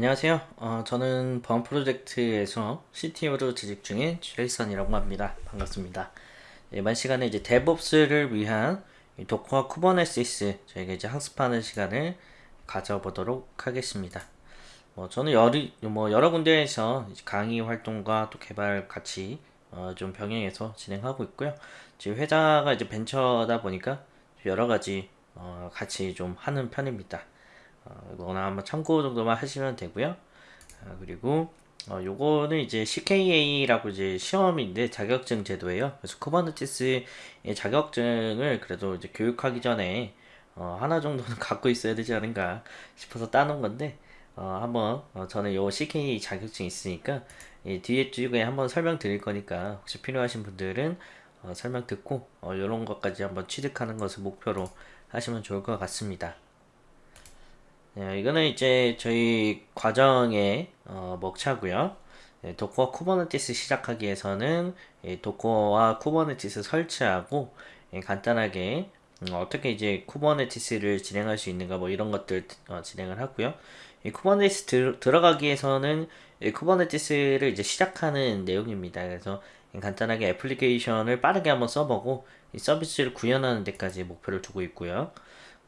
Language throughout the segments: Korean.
안녕하세요. 어, 저는 범 프로젝트에서 CTO로 재직 중인 제이슨이라고 합니다. 반갑습니다. 이번 시간에 이제 DevOps를 위한 Docker와 Kubernetes 저희가 이제 학습하는 시간을 가져보도록 하겠습니다. 뭐 저는 여러, 뭐 여러 군데에서 강의 활동과 또 개발 같이 어, 좀 병행해서 진행하고 있고요. 지금 회사가 이제 벤처다 보니까 여러 가지 어, 같이 좀 하는 편입니다. 어, 이거나 한번 참고 정도만 하시면 되고요. 어, 그리고 어, 요거는 이제 CKA라고 이제 시험인데 자격증 제도예요. 그래서 쿠버네티스의 자격증을 그래도 이제 교육하기 전에 어, 하나 정도는 갖고 있어야 되지 않은가 싶어서 따놓은 건데 어, 한번 어, 저는 요 CKA 자격증 있으니까 이 뒤에 쪽에 한번 설명 드릴 거니까 혹시 필요하신 분들은 어, 설명 듣고 어, 이런 것까지 한번 취득하는 것을 목표로 하시면 좋을 것 같습니다. 네, 이거는 이제 저희 과정의 어, 목차고요. 네, Docker와 Kubernetes 시작하기 위해서는 예, Docker와 Kubernetes 설치하고 예, 간단하게 음, 어떻게 이제 Kubernetes를 진행할 수 있는가 뭐 이런 것들 어, 진행을 하고요. 이 Kubernetes 들, 들어가기 위해서는 이 Kubernetes를 이제 시작하는 내용입니다. 그래서 간단하게 애플리케이션을 빠르게 한번 써보고 이 서비스를 구현하는 데까지 목표를 두고 있고요.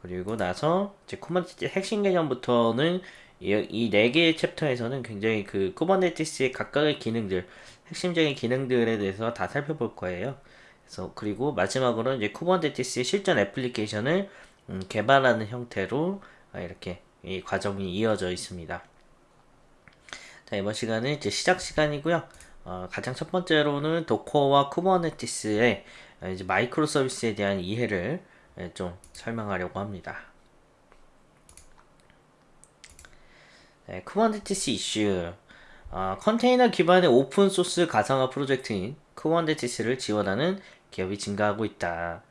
그리고 나서 이제 Kubernetes 핵심 개념부터는 이 네 개의 챕터에서는 굉장히 그 Kubernetes의 각각의 기능들, 핵심적인 기능들에 대해서 다 살펴볼 거예요. 그래서 그리고 마지막으로 이제 Kubernetes의 실전 애플리케이션을 음, 개발하는 형태로 아, 이렇게 이 과정이 이어져 있습니다. 자 이번 시간은 이제 시작 시간이고요. 어, 가장 첫 번째로는 Docker와 Kubernetes의 이제 마이크로 서비스에 대한 이해를 예, 좀 설명하려고 합니다. 네, Kubernetes 이슈 어, 컨테이너 기반의 오픈소스 가상화 프로젝트인 Kubernetes를 지원하는 기업이 증가하고 있다.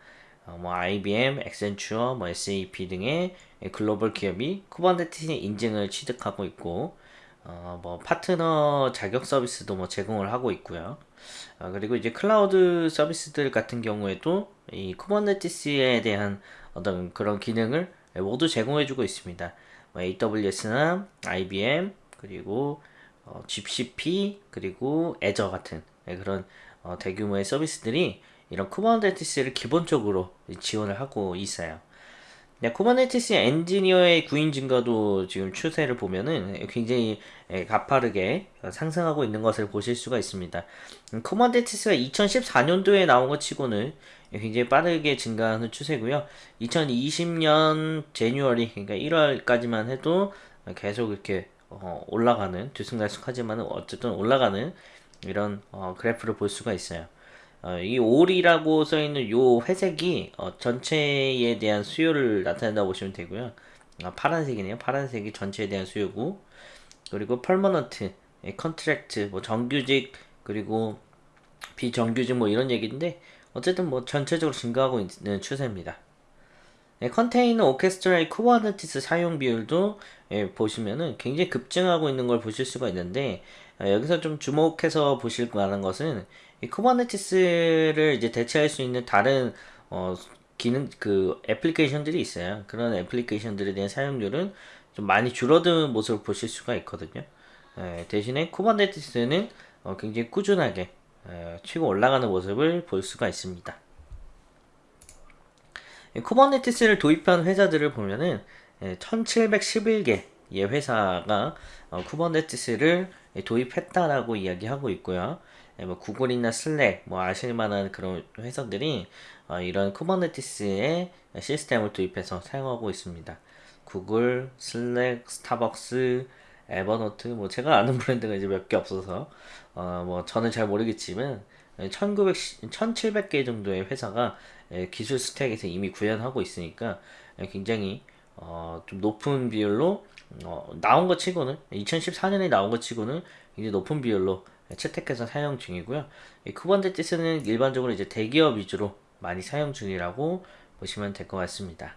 어, 뭐 IBM, Accenture, 뭐 SAP 등의 글로벌 기업이 Kubernetes 인증을 취득하고 있고 어, 뭐 파트너 자격 서비스도 뭐 제공을 하고 있고요. 어, 그리고 이제 클라우드 서비스들 같은 경우에도 이 Kubernetes에 대한 어떤 그런 기능을 모두 제공해주고 있습니다. 뭐 AWS나 IBM 그리고 어, GCP 그리고 Azure 같은 그런 어, 대규모의 서비스들이 이런 Kubernetes를 기본적으로 지원을 하고 있어요. 네, Kubernetes 엔지니어의 구인 증가도 지금 추세를 보면은 굉장히 예, 가파르게 상승하고 있는 것을 보실 수가 있습니다. 음, Kubernetes가 2014년도에 나온 것 치고는 굉장히 빠르게 증가하는 추세고요. 2020년 January 그러니까 1월까지만 해도 계속 이렇게 어, 올라가는 들쑥날쑥하지만 어쨌든 올라가는 이런 어, 그래프를 볼 수가 있어요. 어, 이 all이라고 써있는 요 회색이 어, 전체에 대한 수요를 나타낸다고 보시면 되고요. 아, 파란색이네요. 파란색이 전체에 대한 수요고 그리고 permanent, 예, contract, 뭐 정규직 그리고 비정규직 뭐 이런 얘기인데 어쨌든 뭐 전체적으로 증가하고 있는 추세입니다. 네, 컨테이너 오케스트라의 쿠버네티스 사용 비율도 예, 보시면은 굉장히 급증하고 있는 걸 보실 수가 있는데 아, 여기서 좀 주목해서 보실 만한 것은 이 쿠버네티스를 이제 대체할 수 있는 다른 어, 기능 그 애플리케이션들이 있어요. 그런 애플리케이션들에 대한 사용률은 좀 많이 줄어든 모습을 보실 수가 있거든요. 예, 대신에 쿠버네티스는 어, 굉장히 꾸준하게 예, 치고 올라가는 모습을 볼 수가 있습니다. 쿠버네티스를 도입한 회사들을 보면은 1711개 의 회사가 어, 쿠버네티스를 도입했다라고 이야기하고 있고요. 예, 뭐 구글이나 슬랙 뭐 아실 만한 그런 회사들이 어, 이런 쿠버네티스의 시스템을 도입해서 사용하고 있습니다. 구글, 슬랙, 스타벅스, 에버노트 뭐 제가 아는 브랜드가 이제 몇 개 없어서 어 뭐 저는 잘 모르겠지만 1900 1700개 정도의 회사가 예, 기술 stack에서 이미 구현하고 있으니까 예, 굉장히 어 좀 높은 비율로 어 나온 것 치고는 2014년에 나온 것 치고는 굉장히 높은 비율로 채택해서 사용 중이고요. 이 쿠버네티스는 일반적으로 이제 대기업 위주로 많이 사용 중이라고 보시면 될 것 같습니다.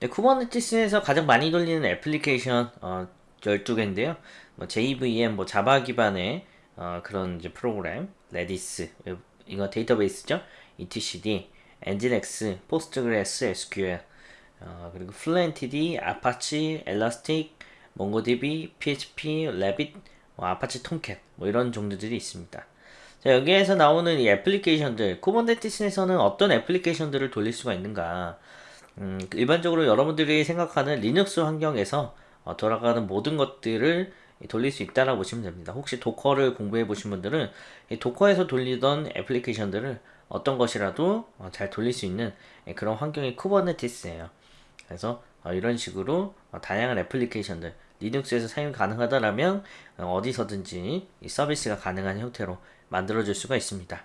네, 쿠버네티스에서 가장 많이 돌리는 애플리케이션 어, 12개인데요. 뭐 JVM, 뭐 자바 기반의 어, 그런 이제 프로그램, Redis, 이거 데이터베이스죠. etcd, nginx, PostgreSQL, 어, 그리고 Fluentd, 아파치, 엘라스틱, MongoDB, PHP, Rabbit, 뭐 아파치 톰캣 뭐 이런 종류들이 있습니다. 자, 여기에서 나오는 이 애플리케이션들, 쿠버네티스에서는 어떤 애플리케이션들을 돌릴 수가 있는가? 음, 일반적으로 여러분들이 생각하는 리눅스 환경에서 어, 돌아가는 모든 것들을 돌릴 수 있다라고 보시면 됩니다. 혹시 도커를 공부해 보신 분들은 이 도커에서 돌리던 애플리케이션들을 어떤 것이라도 어, 잘 돌릴 수 있는 예, 그런 환경이 쿠버네티스예요. 그래서 어, 이런 식으로 어, 다양한 애플리케이션들 리눅스에서 사용 가능하다라면 어, 어디서든지 이 서비스가 가능한 형태로 만들어줄 수가 있습니다.